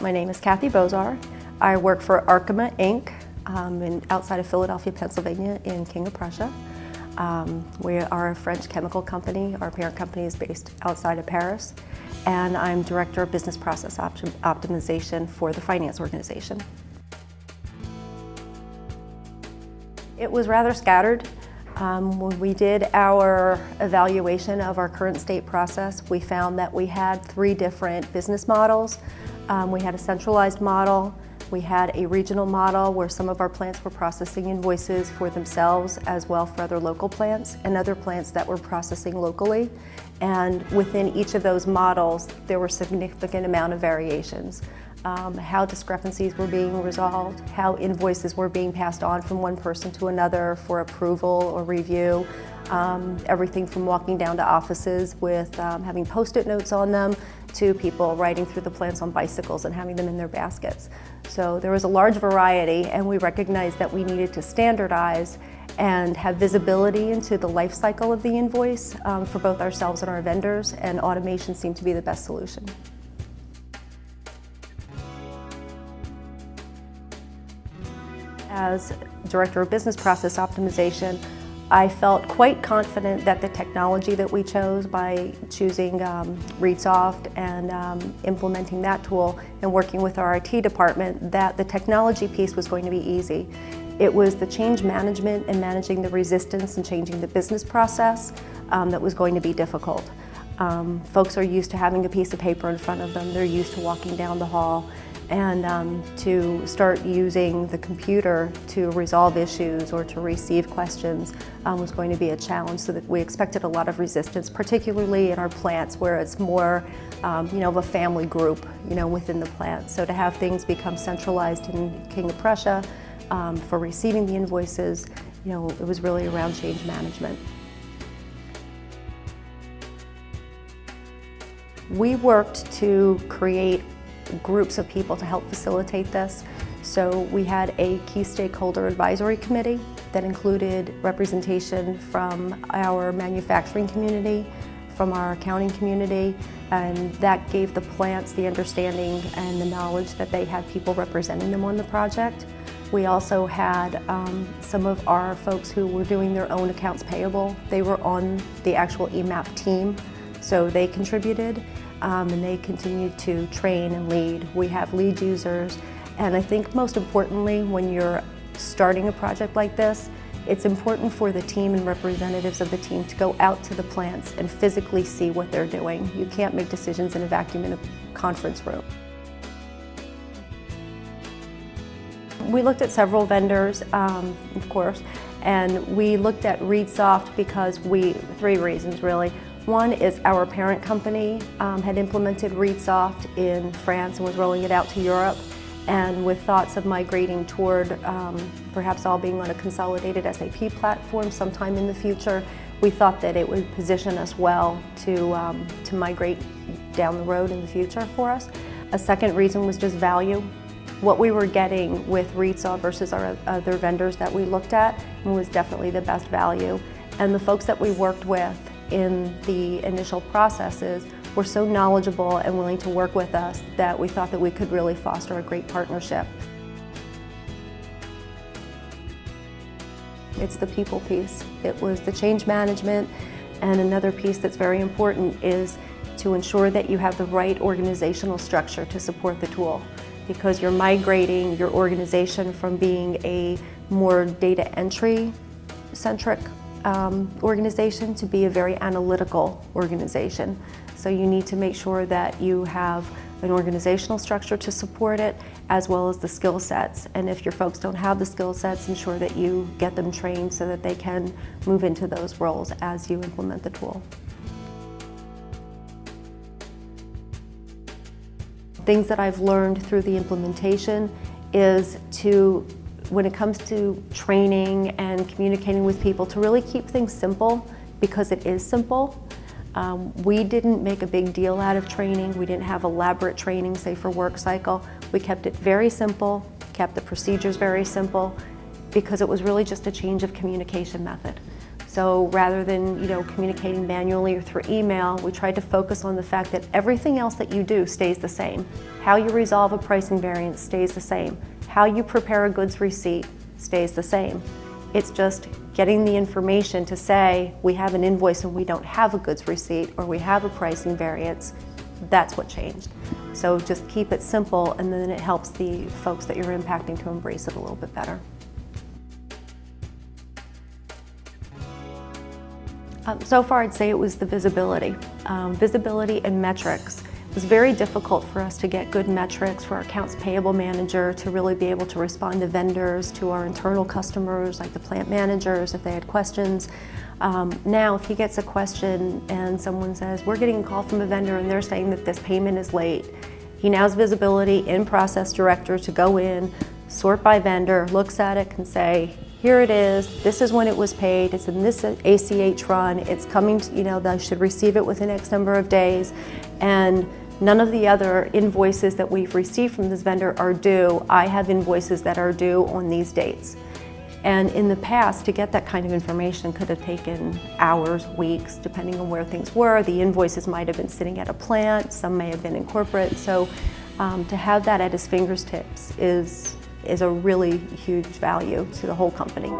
My name is Kathy Bozar. I work for Arkema Inc. Um, in, outside of Philadelphia, Pennsylvania in King of Prussia. Um, we are a French chemical company. Our parent company is based outside of Paris. And I'm Director of Business Process Optimization for the finance organization. It was rather scattered. Um, when we did our evaluation of our current state process, we found that we had three different business models. Um, we had a centralized model, we had a regional model where some of our plants were processing invoices for themselves as well for other local plants and other plants that were processing locally. And within each of those models, there were significant amount of variations. Um, how discrepancies were being resolved, how invoices were being passed on from one person to another for approval or review, um, everything from walking down to offices with um, having post-it notes on them to people riding through the plants on bicycles and having them in their baskets. So there was a large variety and we recognized that we needed to standardize and have visibility into the life cycle of the invoice um, for both ourselves and our vendors and automation seemed to be the best solution. As Director of Business Process Optimization, I felt quite confident that the technology that we chose by choosing um, ReadSoft and um, implementing that tool and working with our IT department, that the technology piece was going to be easy. It was the change management and managing the resistance and changing the business process um, that was going to be difficult. Um, folks are used to having a piece of paper in front of them. They're used to walking down the hall and um, to start using the computer to resolve issues or to receive questions um, was going to be a challenge so that we expected a lot of resistance, particularly in our plants where it's more um, you know, of a family group you know, within the plant. So to have things become centralized in King of Prussia um, for receiving the invoices, you know, it was really around change management. We worked to create groups of people to help facilitate this. So we had a key stakeholder advisory committee that included representation from our manufacturing community, from our accounting community, and that gave the plants the understanding and the knowledge that they had people representing them on the project. We also had um, some of our folks who were doing their own accounts payable. They were on the actual EMAP team, so they contributed um, and they continue to train and lead. We have lead users and I think most importantly when you're starting a project like this, it's important for the team and representatives of the team to go out to the plants and physically see what they're doing. You can't make decisions in a vacuum in a conference room. We looked at several vendors, um, of course, and we looked at ReadSoft because we, three reasons really. One is our parent company um, had implemented ReadSoft in France and was rolling it out to Europe. And with thoughts of migrating toward um, perhaps all being on a consolidated SAP platform sometime in the future, we thought that it would position us well to, um, to migrate down the road in the future for us. A second reason was just value. What we were getting with ReadSoft versus our other vendors that we looked at was definitely the best value. And the folks that we worked with in the initial processes were so knowledgeable and willing to work with us that we thought that we could really foster a great partnership. It's the people piece. It was the change management and another piece that's very important is to ensure that you have the right organizational structure to support the tool because you're migrating your organization from being a more data entry centric um, organization to be a very analytical organization. So you need to make sure that you have an organizational structure to support it as well as the skill sets. And if your folks don't have the skill sets, ensure that you get them trained so that they can move into those roles as you implement the tool. Things that I've learned through the implementation is to when it comes to training and communicating with people to really keep things simple because it is simple. Um, we didn't make a big deal out of training. We didn't have elaborate training, say for work cycle. We kept it very simple, kept the procedures very simple because it was really just a change of communication method. So rather than you know communicating manually or through email, we tried to focus on the fact that everything else that you do stays the same. How you resolve a pricing variance stays the same. How you prepare a goods receipt stays the same. It's just getting the information to say we have an invoice and we don't have a goods receipt or we have a pricing variance. That's what changed. So just keep it simple and then it helps the folks that you're impacting to embrace it a little bit better. Um, so far I'd say it was the visibility. Um, visibility and metrics. It was very difficult for us to get good metrics for our accounts payable manager to really be able to respond to vendors, to our internal customers like the plant managers if they had questions. Um, now if he gets a question and someone says, we're getting a call from a vendor and they're saying that this payment is late, he now has visibility in Process Director to go in, sort by vendor, looks at it, can say, here it is, this is when it was paid, it's in this ACH run, it's coming, to, you know, they should receive it within X number of days, and none of the other invoices that we've received from this vendor are due. I have invoices that are due on these dates. And in the past, to get that kind of information could have taken hours, weeks, depending on where things were. The invoices might have been sitting at a plant, some may have been in corporate. So um, to have that at his fingertips is is a really huge value to the whole company.